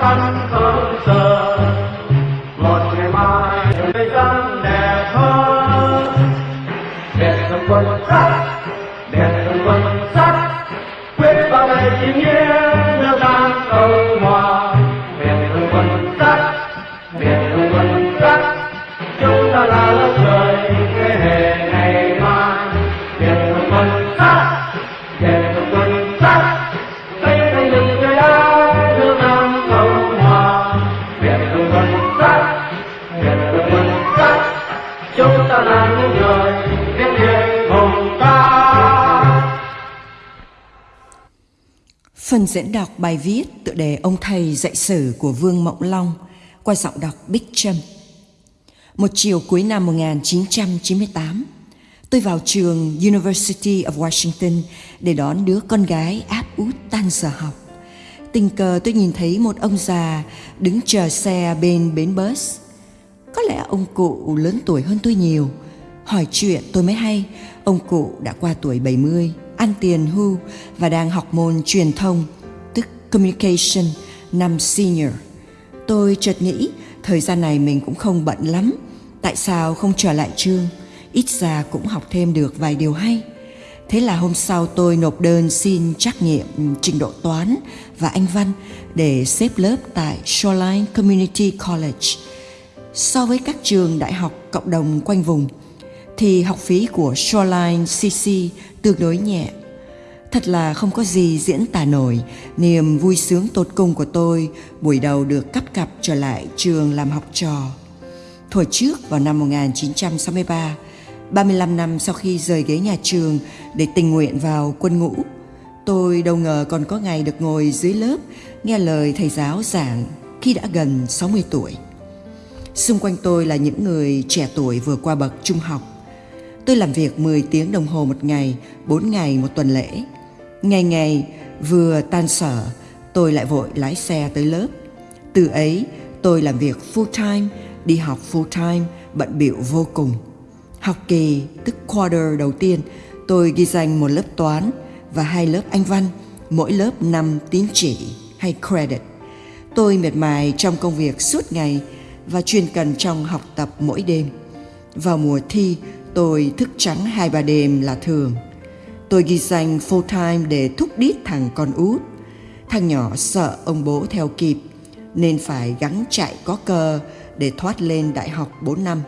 khăn không sợ một ngày mai thời gian đẹp hơn đẹp đồng quân sắt diễn đọc bài viết tựa đề Ông Thầy dạy sử của Vương Mộng Long qua giọng đọc Bích Trâm. Một chiều cuối năm 1998, tôi vào trường University of Washington để đón đứa con gái áp út tan giờ học. Tình cờ tôi nhìn thấy một ông già đứng chờ xe bên bến bus. Có lẽ ông cụ lớn tuổi hơn tôi nhiều. Hỏi chuyện tôi mới hay, ông cụ đã qua tuổi 70, ăn tiền hưu và đang học môn truyền thông, communication, năm senior. Tôi chợt nghĩ thời gian này mình cũng không bận lắm, tại sao không trở lại trường, ít ra cũng học thêm được vài điều hay. Thế là hôm sau tôi nộp đơn xin trắc nghiệm trình độ toán và anh văn để xếp lớp tại Shoreline Community College. So với các trường đại học cộng đồng quanh vùng thì học phí của Shoreline CC tương đối nhẹ. Thật là không có gì diễn tả nổi niềm vui sướng tột cùng của tôi buổi đầu được cắp cặp trở lại trường làm học trò. Thuở trước vào năm 1963, 35 năm sau khi rời ghế nhà trường để tình nguyện vào quân ngũ, tôi đâu ngờ còn có ngày được ngồi dưới lớp nghe lời thầy giáo giảng khi đã gần 60 tuổi. Xung quanh tôi là những người trẻ tuổi vừa qua bậc trung học. Tôi làm việc 10 tiếng đồng hồ một ngày, 4 ngày một tuần lễ. Ngày ngày vừa tan sở, tôi lại vội lái xe tới lớp. Từ ấy, tôi làm việc full time, đi học full time, bận bịu vô cùng. Học kỳ, tức quarter đầu tiên, tôi ghi danh một lớp toán và hai lớp anh văn, mỗi lớp 5 tín chỉ hay credit. Tôi miệt mài trong công việc suốt ngày và chuyên cần trong học tập mỗi đêm. Vào mùa thi, tôi thức trắng hai ba đêm là thường. Tôi ghi danh full time để thúc đít thằng con út. Thằng nhỏ sợ ông bố theo kịp nên phải gắng chạy có cơ để thoát lên đại học 4 năm.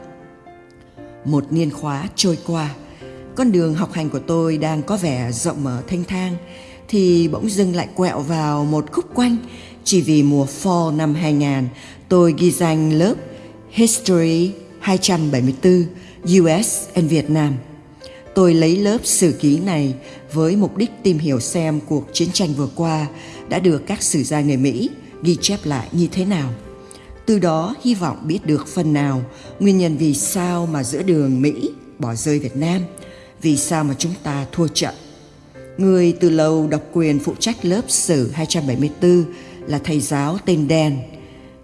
Một niên khóa trôi qua, con đường học hành của tôi đang có vẻ rộng mở thanh thang thì bỗng dưng lại quẹo vào một khúc quanh chỉ vì mùa fall năm 2000 tôi ghi danh lớp History 274 US and Vietnam. Tôi lấy lớp sử ký này với mục đích tìm hiểu xem cuộc chiến tranh vừa qua đã được các sử gia người Mỹ ghi chép lại như thế nào. Từ đó hy vọng biết được phần nào nguyên nhân vì sao mà giữa đường Mỹ bỏ rơi Việt Nam, vì sao mà chúng ta thua trận. Người từ lâu độc quyền phụ trách lớp sử 274 là thầy giáo tên Đen.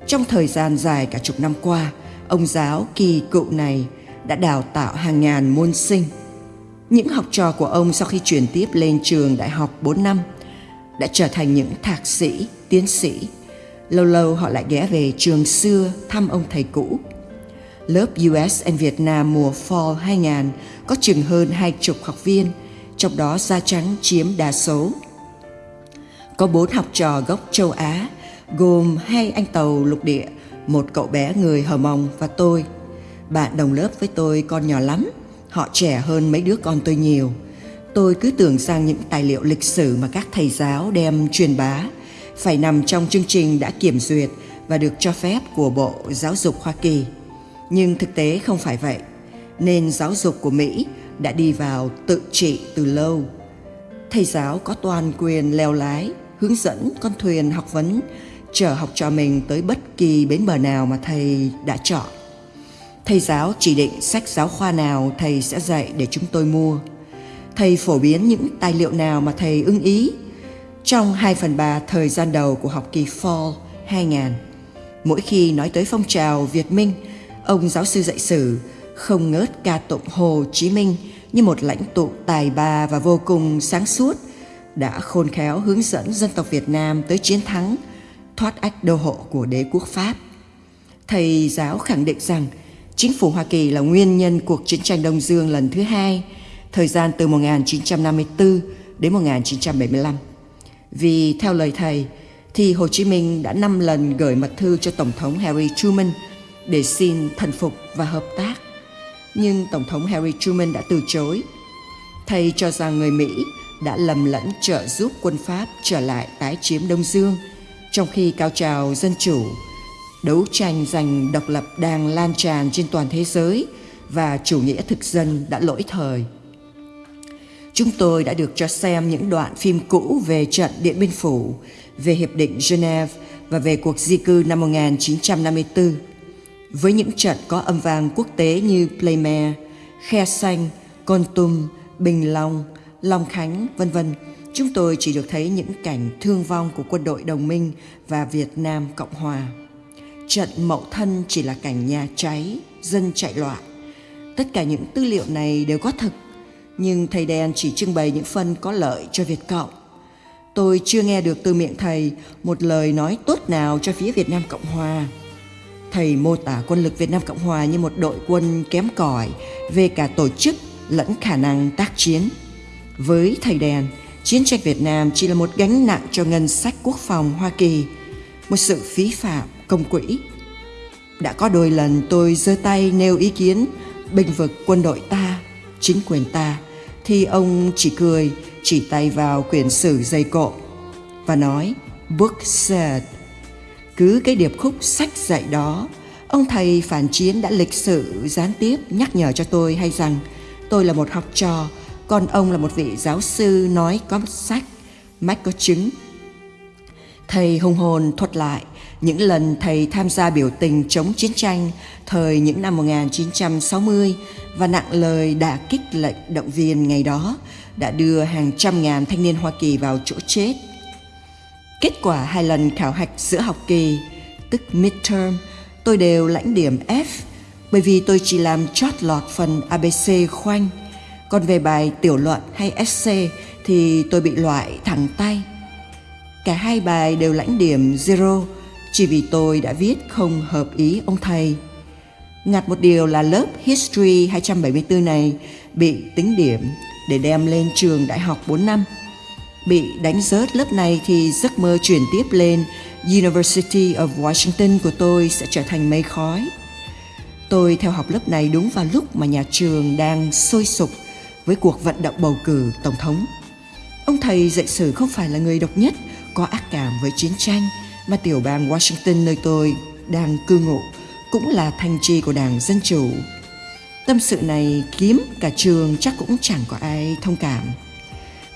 Trong thời gian dài cả chục năm qua, ông giáo kỳ cựu này đã đào tạo hàng ngàn môn sinh. Những học trò của ông sau khi chuyển tiếp lên trường đại học 4 năm đã trở thành những thạc sĩ, tiến sĩ. Lâu lâu họ lại ghé về trường xưa thăm ông thầy cũ. Lớp US and Vietnam mùa Fall 2000 có chừng hơn hai chục học viên, trong đó da trắng chiếm đa số. Có bốn học trò gốc châu Á, gồm hai anh tàu lục địa, một cậu bé người Hờ Mông và tôi. Bạn đồng lớp với tôi còn nhỏ lắm, họ trẻ hơn mấy đứa con tôi nhiều. Tôi cứ tưởng rằng những tài liệu lịch sử mà các thầy giáo đem truyền bá phải nằm trong chương trình đã kiểm duyệt và được cho phép của Bộ Giáo dục Hoa Kỳ. Nhưng thực tế không phải vậy, nên giáo dục của Mỹ đã đi vào tự trị từ lâu. Thầy giáo có toàn quyền leo lái, hướng dẫn con thuyền học vấn, chở học trò mình tới bất kỳ bến bờ nào mà thầy đã chọn. Thầy giáo chỉ định sách giáo khoa nào thầy sẽ dạy để chúng tôi mua. Thầy phổ biến những tài liệu nào mà thầy ưng ý trong 2 phần 3 thời gian đầu của học kỳ Fall 2000. Mỗi khi nói tới phong trào Việt Minh, ông giáo sư dạy sử không ngớt ca tụng Hồ Chí Minh như một lãnh tụ tài ba và vô cùng sáng suốt, đã khôn khéo hướng dẫn dân tộc Việt Nam tới chiến thắng, thoát ách đô hộ của đế quốc Pháp. Thầy giáo khẳng định rằng chính phủ Hoa Kỳ là nguyên nhân cuộc chiến tranh Đông Dương lần thứ hai, thời gian từ 1954 đến 1975. Vì theo lời thầy, thì Hồ Chí Minh đã năm lần gửi mật thư cho Tổng thống Harry Truman để xin thần phục và hợp tác. Nhưng Tổng thống Harry Truman đã từ chối. Thầy cho rằng người Mỹ đã lầm lẫn trợ giúp quân Pháp trở lại tái chiếm Đông Dương, trong khi cao trào dân chủ, đấu tranh giành độc lập đang lan tràn trên toàn thế giới và chủ nghĩa thực dân đã lỗi thời. Chúng tôi đã được cho xem những đoạn phim cũ về trận Điện Biên Phủ, về Hiệp định Geneva và về cuộc di cư năm 1954. Với những trận có âm vang quốc tế như Playmare, Khe Xanh, Con Tum, Bình Long, Long Khánh, vân vân, chúng tôi chỉ được thấy những cảnh thương vong của quân đội đồng minh và Việt Nam Cộng Hòa. Trận Mậu Thân chỉ là cảnh nhà cháy, dân chạy loạn. Tất cả những tư liệu này đều có thực nhưng thầy đen chỉ trưng bày những phần có lợi cho Việt Cộng. Tôi chưa nghe được từ miệng thầy một lời nói tốt nào cho phía Việt Nam Cộng Hòa. Thầy mô tả quân lực Việt Nam Cộng Hòa như một đội quân kém cỏi về cả tổ chức lẫn khả năng tác chiến. Với thầy đèn, chiến tranh Việt Nam chỉ là một gánh nặng cho ngân sách quốc phòng Hoa Kỳ, một sự phí phạm công quỹ. Đã có đôi lần tôi giơ tay nêu ý kiến bình vực quân đội ta, chính quyền ta thì ông chỉ cười, chỉ tay vào quyển sử dày cộ và nói Book said. Cứ cái điệp khúc sách dạy đó, ông thầy phản chiến đã lịch sự gián tiếp nhắc nhở cho tôi hay rằng tôi là một học trò, còn ông là một vị giáo sư nói có sách, mách có chứng. Thầy hùng hồn thuật lại những lần thầy tham gia biểu tình chống chiến tranh thời những năm 1960 và nặng lời đã kích lệnh động viên ngày đó đã đưa hàng trăm ngàn thanh niên Hoa Kỳ vào chỗ chết. Kết quả hai lần khảo hạch giữa học kỳ, tức midterm, tôi đều lãnh điểm F bởi vì tôi chỉ làm chót lọt phần ABC khoanh. Còn về bài tiểu luận hay essay thì tôi bị loại thẳng tay. Cả hai bài đều lãnh điểm zero chỉ vì tôi đã viết không hợp ý ông thầy. Ngặt một điều là lớp History 274 này bị tính điểm để đem lên trường đại học 4 năm. Bị đánh rớt lớp này thì giấc mơ chuyển tiếp lên, University of Washington của tôi sẽ trở thành mây khói. Tôi theo học lớp này đúng vào lúc mà nhà trường đang sôi sục với cuộc vận động bầu cử tổng thống. Ông thầy dạy sử không phải là người độc nhất, có ác cảm với chiến tranh mà tiểu bang Washington nơi tôi đang cư ngụ cũng là thành trì của Đảng Dân Chủ. Tâm sự này kiếm cả trường chắc cũng chẳng có ai thông cảm.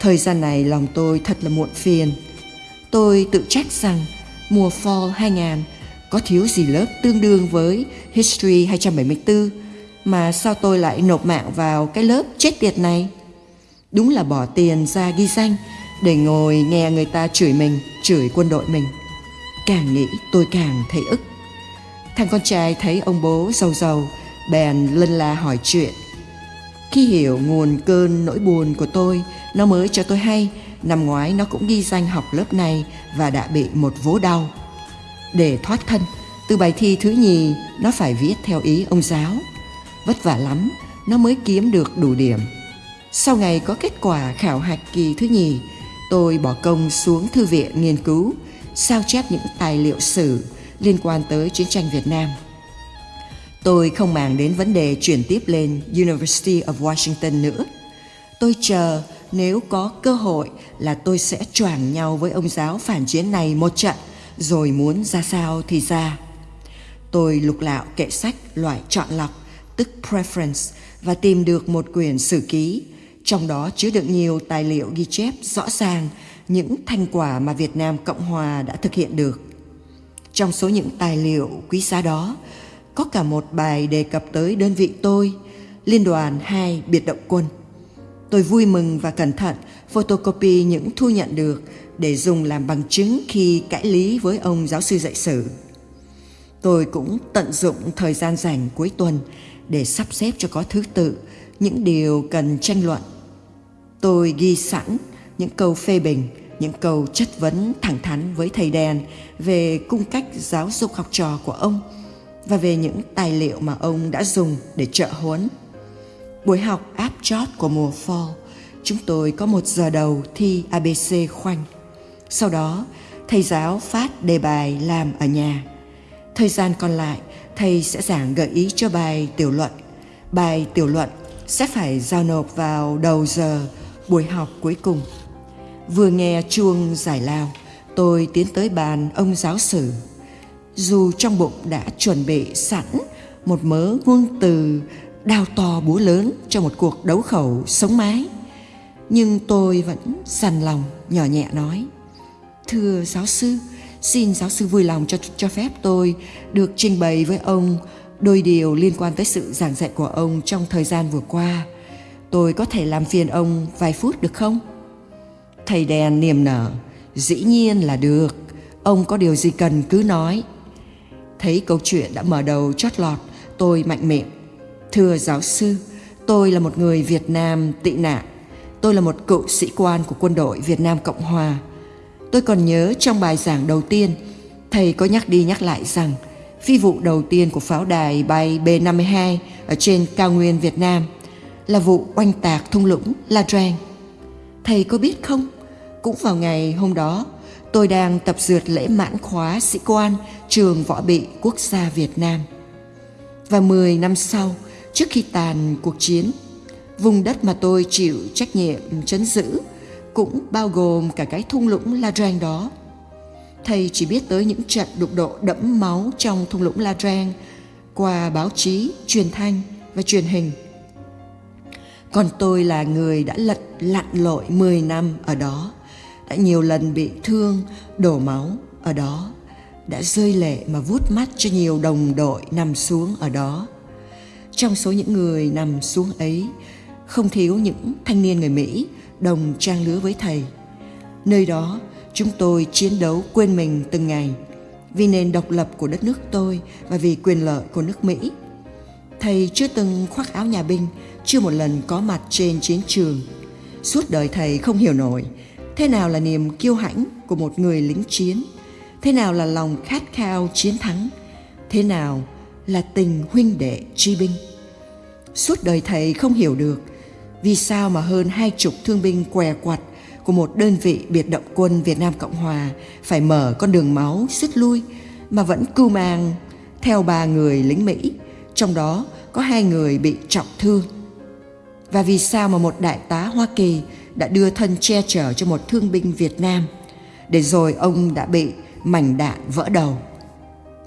Thời gian này lòng tôi thật là muộn phiền. Tôi tự trách rằng mùa Fall 2000 có thiếu gì lớp tương đương với History 274 mà sao tôi lại nộp mạng vào cái lớp chết tiệt này? Đúng là bỏ tiền ra ghi danh để ngồi nghe người ta chửi mình, chửi quân đội mình. Càng nghĩ tôi càng thấy ức. Thằng con trai thấy ông bố giàu giàu, bèn lân la hỏi chuyện. Khi hiểu nguồn cơn nỗi buồn của tôi, nó mới cho tôi hay năm ngoái nó cũng ghi danh học lớp này và đã bị một vố đau. Để thoát thân, từ bài thi thứ nhì nó phải viết theo ý ông giáo. Vất vả lắm, nó mới kiếm được đủ điểm. Sau ngày có kết quả khảo hạch kỳ thứ nhì, tôi bỏ công xuống thư viện nghiên cứu, sao chép những tài liệu sử liên quan tới chiến tranh Việt Nam. Tôi không màng đến vấn đề chuyển tiếp lên University of Washington nữa. Tôi chờ nếu có cơ hội là tôi sẽ choảng nhau với ông giáo phản chiến này một trận, rồi muốn ra sao thì ra. Tôi lục lạo kệ sách loại chọn lọc, tức preference, và tìm được một quyển sử ký, trong đó chứa đựng nhiều tài liệu ghi chép rõ ràng những thành quả mà Việt Nam Cộng Hòa đã thực hiện được. Trong số những tài liệu quý giá đó, có cả một bài đề cập tới đơn vị tôi, Liên đoàn 2 biệt động quân. Tôi vui mừng và cẩn thận photocopy những thu nhận được để dùng làm bằng chứng khi cãi lý với ông giáo sư dạy sử. Tôi cũng tận dụng thời gian rảnh cuối tuần để sắp xếp cho có thứ tự những điều cần tranh luận. Tôi ghi sẵn những câu phê bình, những câu chất vấn thẳng thắn với thầy đèn về cung cách giáo dục học trò của ông và về những tài liệu mà ông đã dùng để trợ huấn. Buổi học áp chót của mùa fall, chúng tôi có một giờ đầu thi ABC khoanh. Sau đó, thầy giáo phát đề bài làm ở nhà. Thời gian còn lại, thầy sẽ giảng gợi ý cho bài tiểu luận. Bài tiểu luận sẽ phải giao nộp vào đầu giờ buổi học cuối cùng. Vừa nghe chuông giải lao, tôi tiến tới bàn ông giáo sử. Dù trong bụng đã chuẩn bị sẵn một mớ ngôn từ đao to búa lớn cho một cuộc đấu khẩu sống mái, nhưng tôi vẫn dằn lòng nhỏ nhẹ nói: "Thưa giáo sư, xin giáo sư vui lòng cho cho phép tôi được trình bày với ông đôi điều liên quan tới sự giảng dạy của ông trong thời gian vừa qua. Tôi có thể làm phiền ông vài phút được không?" Thầy đèn niềm nở, dĩ nhiên là được, ông có điều gì cần cứ nói. Thấy câu chuyện đã mở đầu chót lọt, tôi mạnh miệng. Thưa giáo sư, tôi là một người Việt Nam tị nạn. Tôi là một cựu sĩ quan của quân đội Việt Nam Cộng Hòa. Tôi còn nhớ trong bài giảng đầu tiên, thầy có nhắc đi nhắc lại rằng phi vụ đầu tiên của pháo đài bay B-52 ở trên cao nguyên Việt Nam là vụ oanh tạc thung lũng La Drang. Thầy có biết không? Cũng vào ngày hôm đó, tôi đang tập dượt lễ mãn khóa sĩ quan trường võ bị quốc gia Việt Nam. Và 10 năm sau, trước khi tàn cuộc chiến, vùng đất mà tôi chịu trách nhiệm chấn giữ cũng bao gồm cả cái thung lũng La Drang đó. Thầy chỉ biết tới những trận đụng độ đẫm máu trong thung lũng La Drang qua báo chí, truyền thanh và truyền hình. Còn tôi là người đã lật lặn lội 10 năm ở đó đã nhiều lần bị thương, đổ máu ở đó, đã rơi lệ mà vuốt mắt cho nhiều đồng đội nằm xuống ở đó. Trong số những người nằm xuống ấy, không thiếu những thanh niên người Mỹ đồng trang lứa với thầy. Nơi đó, chúng tôi chiến đấu quên mình từng ngày vì nền độc lập của đất nước tôi và vì quyền lợi của nước Mỹ. Thầy chưa từng khoác áo nhà binh, chưa một lần có mặt trên chiến trường. Suốt đời thầy không hiểu nổi thế nào là niềm kiêu hãnh của một người lính chiến? Thế nào là lòng khát khao chiến thắng? Thế nào là tình huynh đệ tri binh? Suốt đời thầy không hiểu được vì sao mà hơn hai chục thương binh què quặt của một đơn vị biệt động quân Việt Nam Cộng Hòa phải mở con đường máu rút lui mà vẫn cưu mang theo ba người lính Mỹ, trong đó có hai người bị trọng thương. Và vì sao mà một đại tá Hoa Kỳ đã đưa thân che chở cho một thương binh Việt Nam, để rồi ông đã bị mảnh đạn vỡ đầu.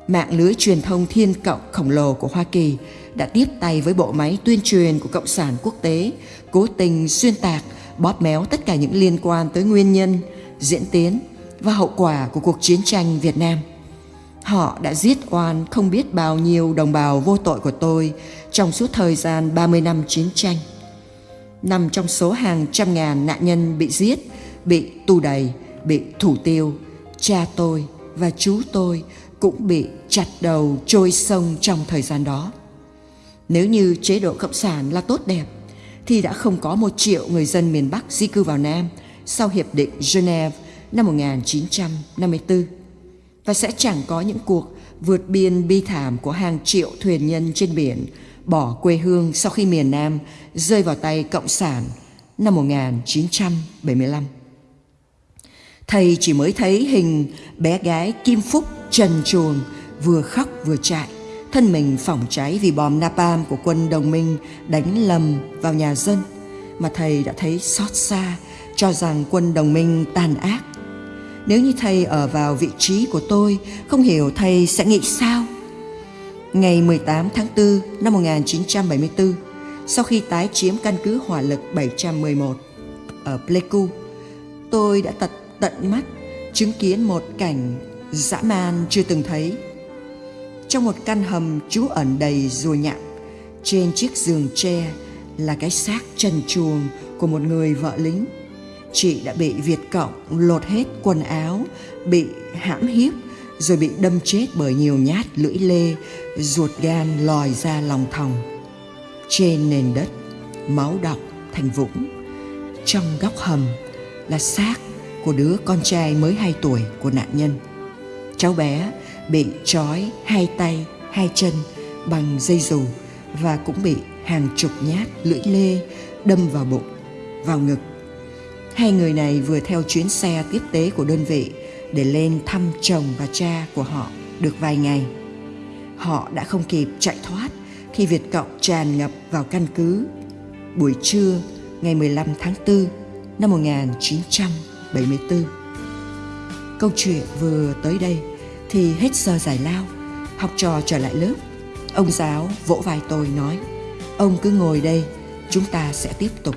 Mạng lưới truyền thông thiên cộng khổng lồ của Hoa Kỳ đã tiếp tay với bộ máy tuyên truyền của Cộng sản quốc tế, cố tình xuyên tạc, bóp méo tất cả những liên quan tới nguyên nhân, diễn tiến và hậu quả của cuộc chiến tranh Việt Nam. Họ đã giết oan không biết bao nhiêu đồng bào vô tội của tôi trong suốt thời gian 30 năm chiến tranh nằm trong số hàng trăm ngàn nạn nhân bị giết, bị tù đầy, bị thủ tiêu. Cha tôi và chú tôi cũng bị chặt đầu trôi sông trong thời gian đó. Nếu như chế độ cộng sản là tốt đẹp, thì đã không có một triệu người dân miền Bắc di cư vào Nam sau Hiệp định Geneva năm 1954 và sẽ chẳng có những cuộc vượt biên bi thảm của hàng triệu thuyền nhân trên biển bỏ quê hương sau khi miền Nam rơi vào tay Cộng sản năm 1975. Thầy chỉ mới thấy hình bé gái Kim Phúc trần chuồng vừa khóc vừa chạy, thân mình phỏng cháy vì bom napalm của quân đồng minh đánh lầm vào nhà dân mà thầy đã thấy xót xa cho rằng quân đồng minh tàn ác. Nếu như thầy ở vào vị trí của tôi, không hiểu thầy sẽ nghĩ sao? Ngày 18 tháng 4 năm 1974, sau khi tái chiếm căn cứ hỏa lực 711 ở Pleiku, tôi đã tật tận mắt chứng kiến một cảnh dã man chưa từng thấy. Trong một căn hầm trú ẩn đầy rùa nhặng, trên chiếc giường tre là cái xác trần truồng của một người vợ lính. Chị đã bị Việt Cộng lột hết quần áo, bị hãm hiếp, rồi bị đâm chết bởi nhiều nhát lưỡi lê, ruột gan lòi ra lòng thòng. Trên nền đất, máu đọng thành vũng. Trong góc hầm là xác của đứa con trai mới 2 tuổi của nạn nhân. Cháu bé bị trói hai tay, hai chân bằng dây dù và cũng bị hàng chục nhát lưỡi lê đâm vào bụng, vào ngực. Hai người này vừa theo chuyến xe tiếp tế của đơn vị để lên thăm chồng và cha của họ được vài ngày. Họ đã không kịp chạy thoát khi Việt Cộng tràn ngập vào căn cứ. Buổi trưa ngày 15 tháng 4 năm 1974. Câu chuyện vừa tới đây thì hết giờ giải lao, học trò trở lại lớp. Ông giáo vỗ vai tôi nói, ông cứ ngồi đây, chúng ta sẽ tiếp tục.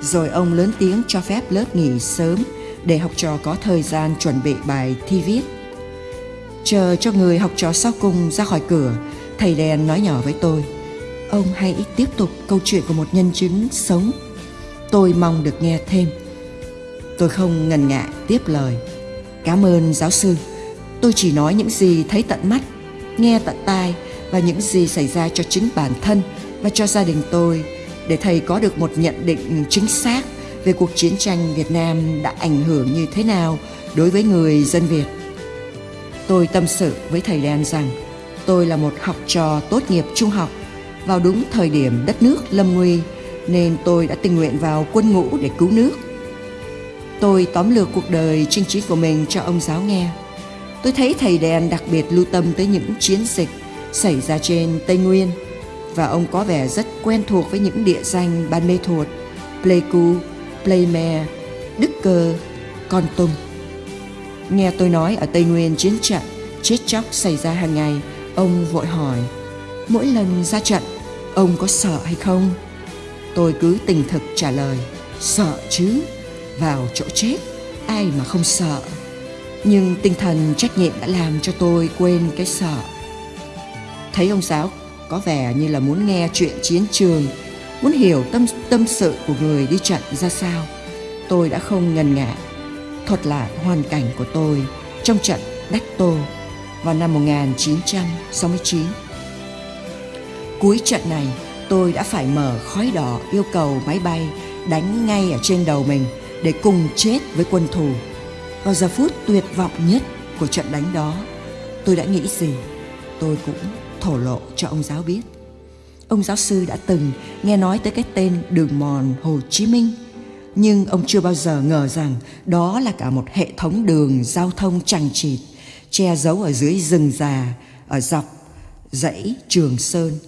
Rồi ông lớn tiếng cho phép lớp nghỉ sớm để học trò có thời gian chuẩn bị bài thi viết. Chờ cho người học trò sau cùng ra khỏi cửa, thầy đèn nói nhỏ với tôi, ông hãy tiếp tục câu chuyện của một nhân chứng sống. Tôi mong được nghe thêm. Tôi không ngần ngại tiếp lời. Cảm ơn giáo sư. Tôi chỉ nói những gì thấy tận mắt, nghe tận tai và những gì xảy ra cho chính bản thân và cho gia đình tôi để thầy có được một nhận định chính xác về cuộc chiến tranh Việt Nam đã ảnh hưởng như thế nào đối với người dân Việt. Tôi tâm sự với thầy Đen rằng tôi là một học trò tốt nghiệp trung học vào đúng thời điểm đất nước lâm nguy nên tôi đã tình nguyện vào quân ngũ để cứu nước. Tôi tóm lược cuộc đời chinh chiến của mình cho ông giáo nghe. Tôi thấy thầy đèn đặc biệt lưu tâm tới những chiến dịch xảy ra trên Tây Nguyên và ông có vẻ rất quen thuộc với những địa danh Ban Mê Thuột, Pleiku, Pleime, Đức Cơ, Con Tum. Nghe tôi nói ở Tây Nguyên chiến trận chết chóc xảy ra hàng ngày, ông vội hỏi, mỗi lần ra trận, ông có sợ hay không? Tôi cứ tình thực trả lời, sợ chứ, vào chỗ chết, ai mà không sợ. Nhưng tinh thần trách nhiệm đã làm cho tôi quên cái sợ. Thấy ông giáo có vẻ như là muốn nghe chuyện chiến trường, muốn hiểu tâm tâm sự của người đi trận ra sao. Tôi đã không ngần ngại thuật lại hoàn cảnh của tôi trong trận Đắc Tô vào năm 1969. Cuối trận này, tôi đã phải mở khói đỏ yêu cầu máy bay đánh ngay ở trên đầu mình để cùng chết với quân thù. Vào giờ phút tuyệt vọng nhất của trận đánh đó, tôi đã nghĩ gì? Tôi cũng thổ lộ cho ông giáo biết. Ông giáo sư đã từng nghe nói tới cái tên đường mòn Hồ Chí Minh, nhưng ông chưa bao giờ ngờ rằng đó là cả một hệ thống đường giao thông chằng chịt, che giấu ở dưới rừng già, ở dọc dãy Trường Sơn.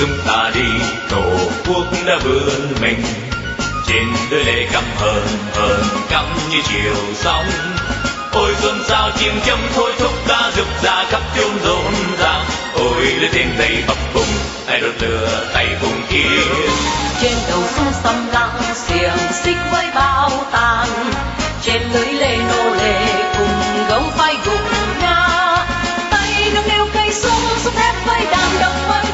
Đầu ta đi, tổ quốc đã vươn mình. Trên đôi lệ căm hờn hờn cắm như chiều sóng. Ôi xuân sao chim châm thôi, thúc ta rực ra khắp chốn rộn ràng ôi lên thêm tay bập bùng tay đốt lửa tay vùng kia trên đầu sông xăm lặng xiềng xích với bao tàn. Trên lưới lê nô lệ cùng gấu phai gục ngã. Tay nâng niu cây súng súng thép với đàn đồng với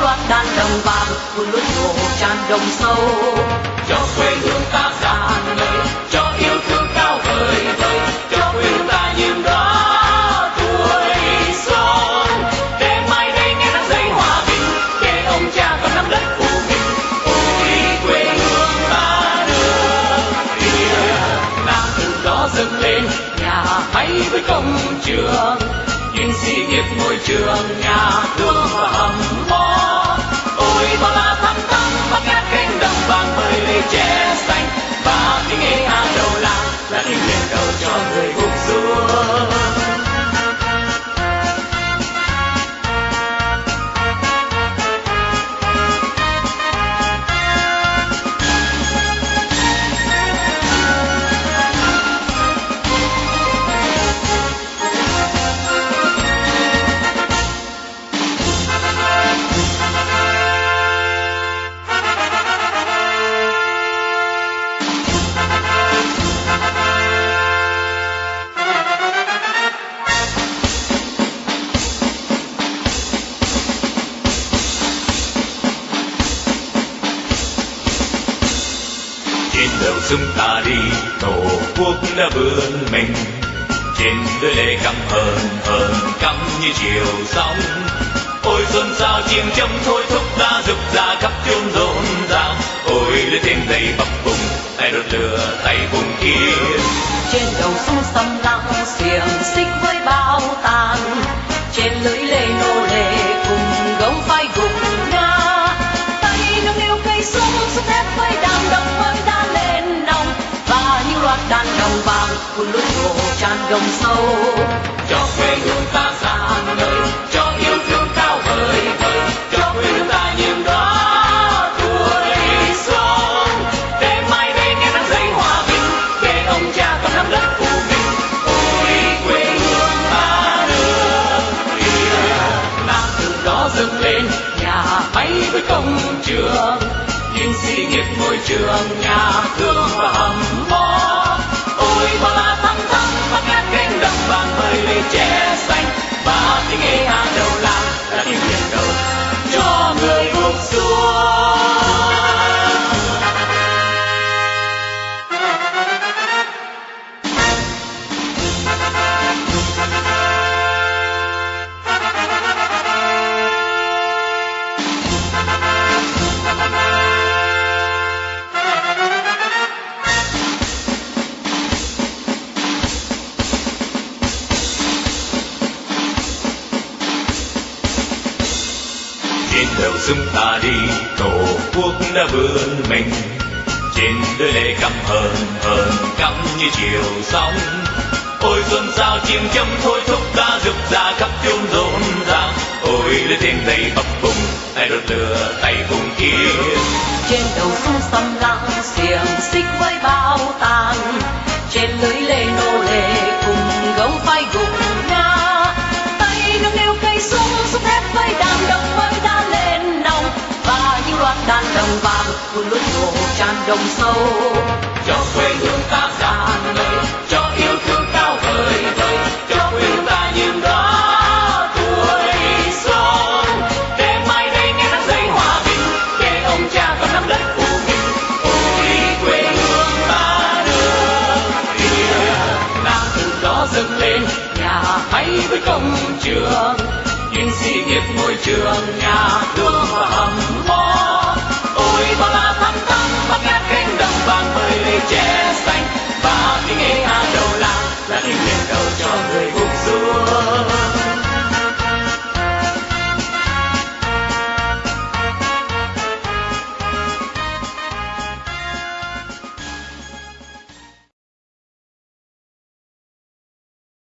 loạt đàn đồng bạc, cùng lối hồ tràn đồng sâu. Cho quê hương ta già ngời cho yêu thương cao vời vời cho quê hương ta nhiệm đó tuổi xuân để mai đây nghe nắng dậy hòa bình để ông cha còn nắm đất của mình ôi quê hương ta nước kia nam từ đó dâng lên nhà hay với công trường duyên sĩ nghiệp môi trường nhà che xanh và tiếng nghe hàng đầu làng là tiếng nguyện hờn hờn căm như chiều sóng ôi xuân sao chiêng châm thôi thúc ta rực ra khắp chốn rộn ràng ôi lưới tên đầy bập bùng tay đốt lửa tay vùng kia trên đầu sông sầm lặng, xiềng xích với bao tàn. Trên lưỡi lê nô lệ cùng gấu vai gục ngã. Tay nâng niu cây súng súng thép với đàn đồng mới đã lên nòng. Và những loạt đàn đồng vào tràn đồng sâu. Cho quê hương ta sáng ngời cho yêu thương cao vời vời, cho quê hương ta niềm đóa tuổi xuân để mai đây nghe nắng dậy hòa bình, để ông cha con nắm đất của mình ôi quê hương ta được việt à. nam từ đó dâng lên nhà máy với công trường. Những sĩ nghiệp môi trường, nhà thương và hầm mỏ đồng vàng che xanh, và tiếng ê hàng đầu làm là tiếng biển đầu cho người cuộc xuân trên đầu chúng ta đi, tổ quốc đã vươn mình. Trên đôi lệ cắm hờn hờn cắm như chiều sóng. Ôi xuân sao chim châm, thôi thúc ta rực ra khắp chốn rộn ràng. Ôi lên trên đầy bập bùng tay đốt lửa tay vùng kia trên đầu sông sầm lặng xiềng xích với bao tàn trên lưới lê nô lệ cùng gấu vai gục ngã tay nâng niu cây súng súng thép với đàn đồng và đàn đồng vàng của lối hồ tràn đồng sâu. Cho quê hương ta sáng ngời cho yêu thương cao vời vời cho quê hương ta những đó tuổi xuân. Để mai đây nghe nắng dậy hòa bình, để ông cha còn nắm đất của mình ôi quê hương ta nước việt nam từ đó dâng lên, nhà máy với công trường. Những sĩ nghiệp môi trường, nhà thương vàng